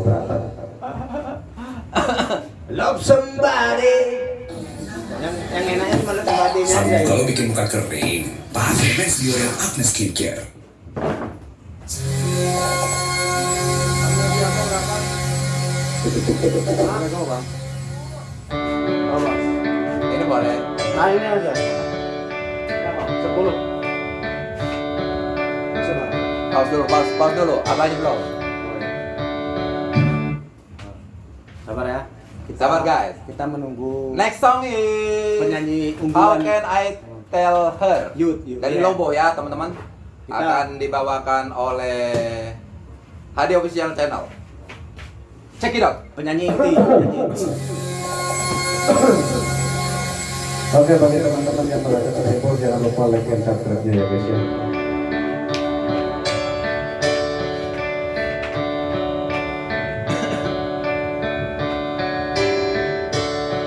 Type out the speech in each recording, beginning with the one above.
keberatan. Love somebody. Yang yang enaknya cuma love somebody-nya aja. ya. Kalau bikin muka kering, pakai Max Biorel Acne Skincare. Ini boleh. Nah ini aja. Sepuluh. Coba. Pause dulu, pause, pause dulu. Apanya belum? Sabar ya. Kita, Sabar, guys. Kita menunggu Next song is penyanyi How unggulan. Can I Tell Her Youth, youth. dari Iya. Lobo ya teman-teman Kita- akan dibawakan oleh Hadi Official Channel. Check it out. penyanyi inti. penyanyi inti. Oke bagi teman-teman yang berada di Apple jangan lupa like dan subscribe-nya ya guys ya.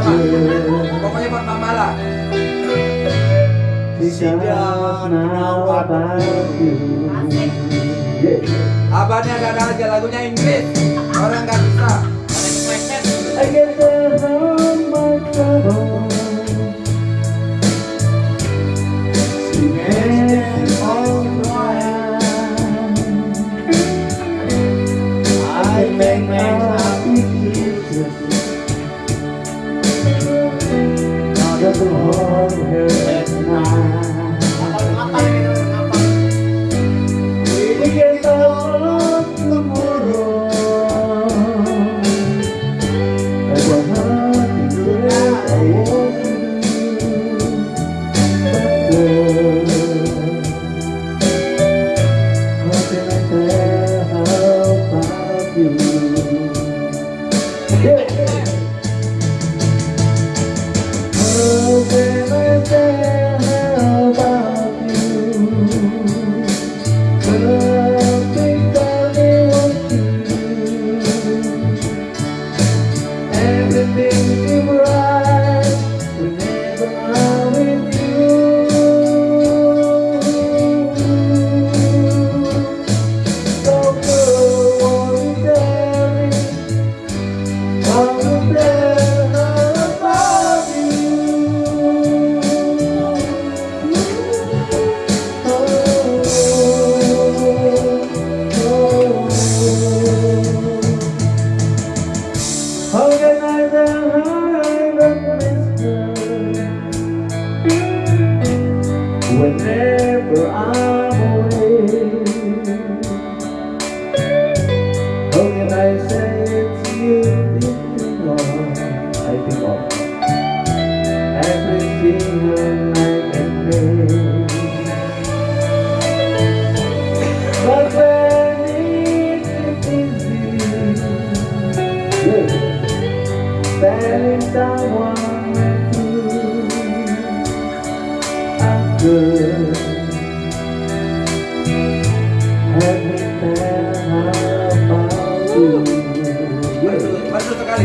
mama. Pokoknya buat mama lah. Abahnya gak ada aja lagunya Inggris. Orang gak bisa. Whenever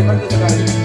para que se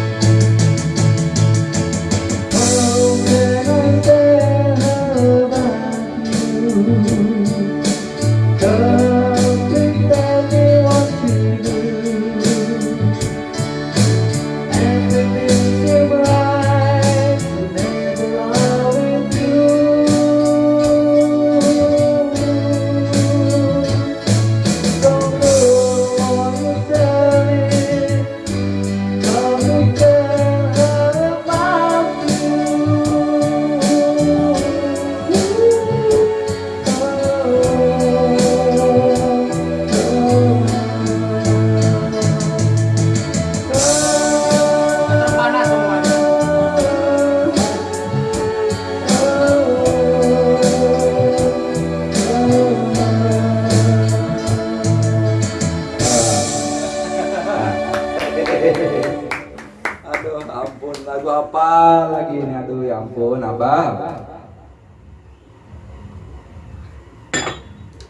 abah.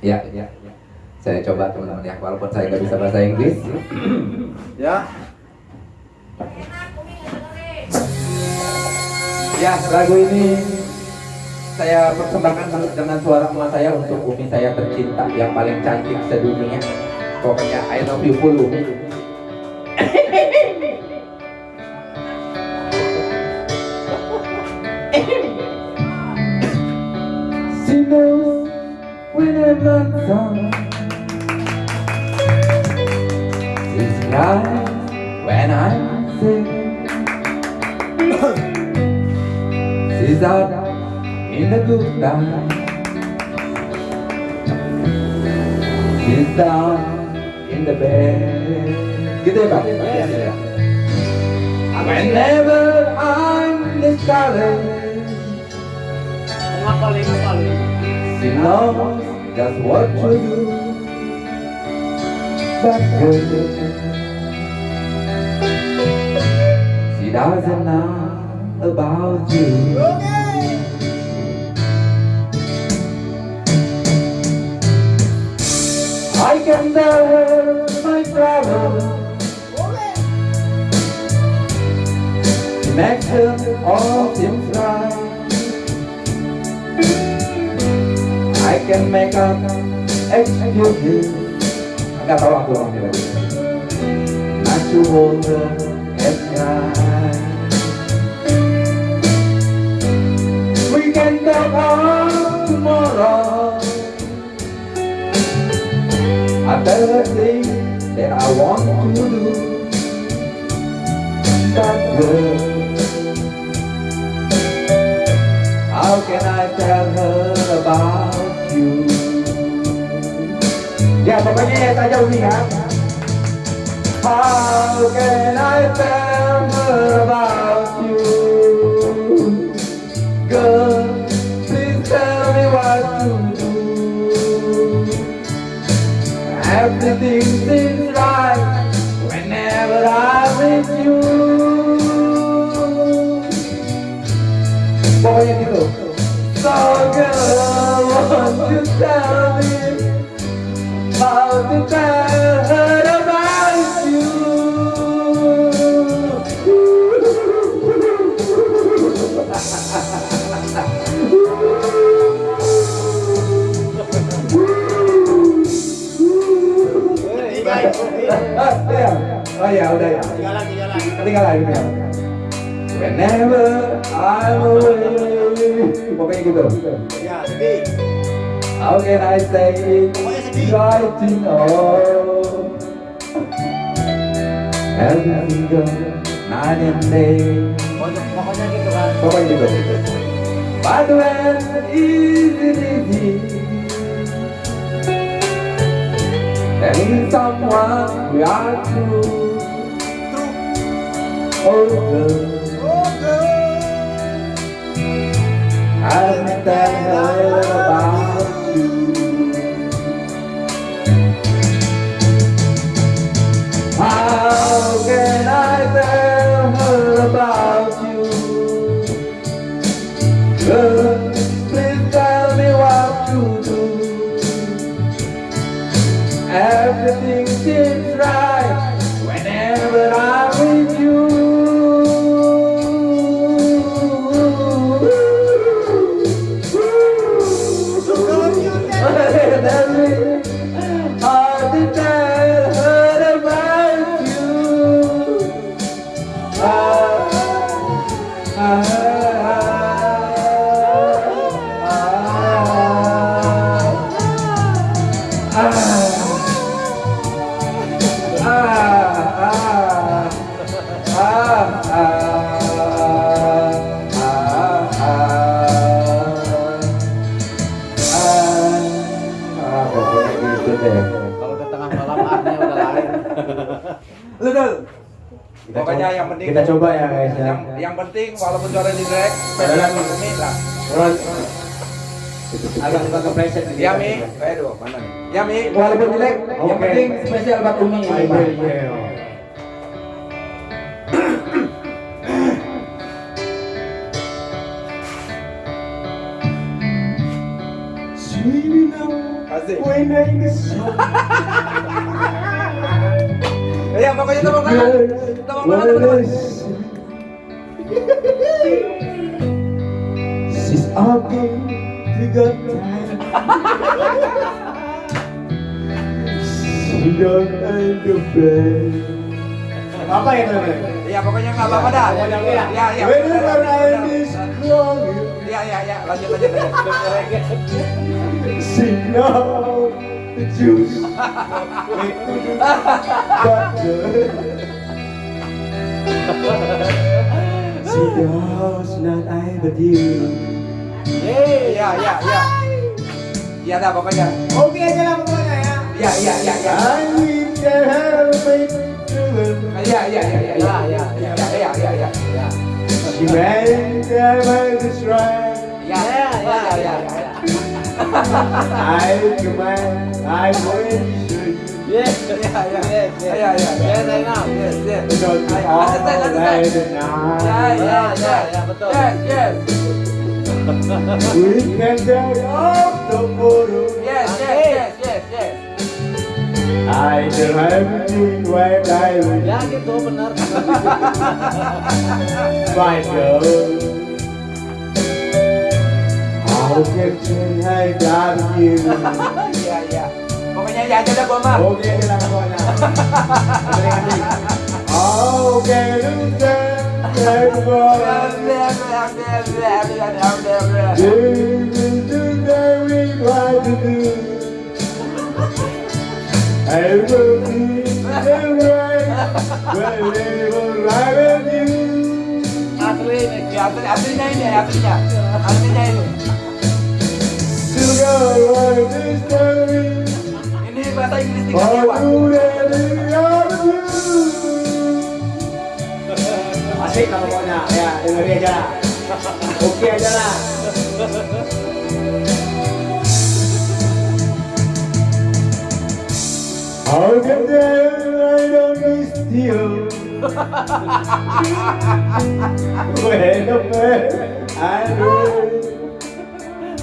Ya, ya, ya. Saya coba teman-teman ya, walaupun saya nggak bisa bahasa Inggris. ya. Ya, lagu ini saya persembahkan dengan suara emas saya untuk Umi saya tercinta yang paling cantik sedunia. Pokoknya I love you full Umi. when I'm not done. She's cries when I'm sick. She's out in the good times. She's down in the bed. Gitu ya Pak? Ya. Whenever I'm discouraged, Ngapalin, ngapalin. she knows just what to do. But girl, she doesn't know about you. I can tell her my problems. Make them all seem right. Can make up excuses. Nggak tahu aku orangnya lagi. Not to hold at night. We can talk on tomorrow. I tell her things that I want to do. But girl, Ya nghe ta saja Umi hả How can I tell about you? Girl, please tell me what to do. Everything seems Ah, ya. Oh ya, udah ya. Ketinggalan gitu ya. Whenever I'm away. Pokoknya gitu. Ya, sedih. How can I say it Pokoknya sedih. right to know Every single night and day pokoknya gitu kan. Pokoknya gitu But when is it easy Telling someone we are true Oh girl Oh, girl. I'll tell her about you. How can I tell her about you? Girl, betul. Kita Pokoknya coba, yang penting kita coba ya guys ya. Yang, yang penting walaupun juara di drag, pedalan ini lah. Terus Agak suka kepleset gitu. Ya Mi, eh, kayak mana? Ya Mi, walaupun jelek, okay. yang penting spesial buat Umi. Iya. Asik ya pokoknya tangan. Tangan, teman-teman. Sis aku tiga and the band Apa ya teman Ya pokoknya nggak apa-apa dah. Ya ya. Ya ya. Ya ya ya. Lanjut lanjut. lanjut. Signal the juice She knows not I but you Yeay, ya, ya, ya. Ya dah, pokoknya. Oke aja lah pokoknya ya Ya, ya, ya, ya. I need to help Ya, ya, ya, ya, ya, ya, ya, ya, ya, ya, ya. She made the this right Ya, ya, ya, ya, ya, ya. I command I wish Yes, ya, ya, yes, ya, ya, ya. Yes, I know. Yes, yes. Because Ayo, all lanjut, lanjut, night lanjut. and night Ya, ya, ya, ya, betul. Yes, yes. We can take off the photo Yes, yes, yes, yes, yes. I don't have to when I will Ya gitu benar. find you Oke cengai dari Iya iya. Pokoknya ya aja dah gua mah Oke kita kawannya Oke lucu I will be the right, will live right with you. aslinya ini aslinya ini aslinya aslinya ini. Ini bahasa Inggris tinggal jiwa. Asik kalau maunya, ya dengerin aja lah. Oke aja lah. How can I don't miss you? Bueno, pues, aduh.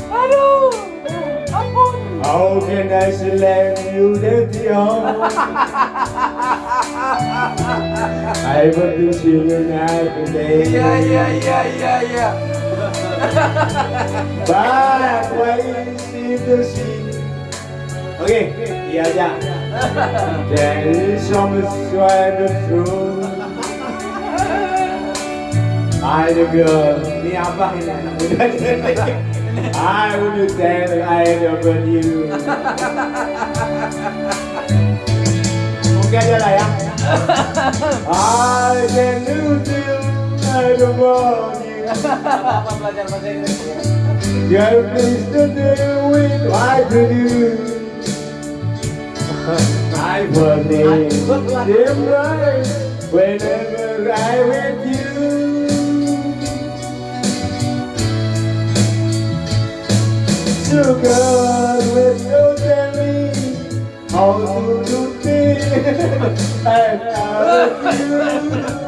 Aduh. How can I slam you that young? I want to see you night today. Yeah, yeah, yeah, yeah, yeah. but why see the sea? Okay, yeah, yeah. There is some sort of truth. Ay, Diyos. Niyapakin na. Nakulat. I will be there if I ever you Ok chưa này á I can do things I don't want you Belajar bahasa Inggris You're pleased to deal with I produce I will be different whenever I with you so good with your jelly. How do you feel? I love you.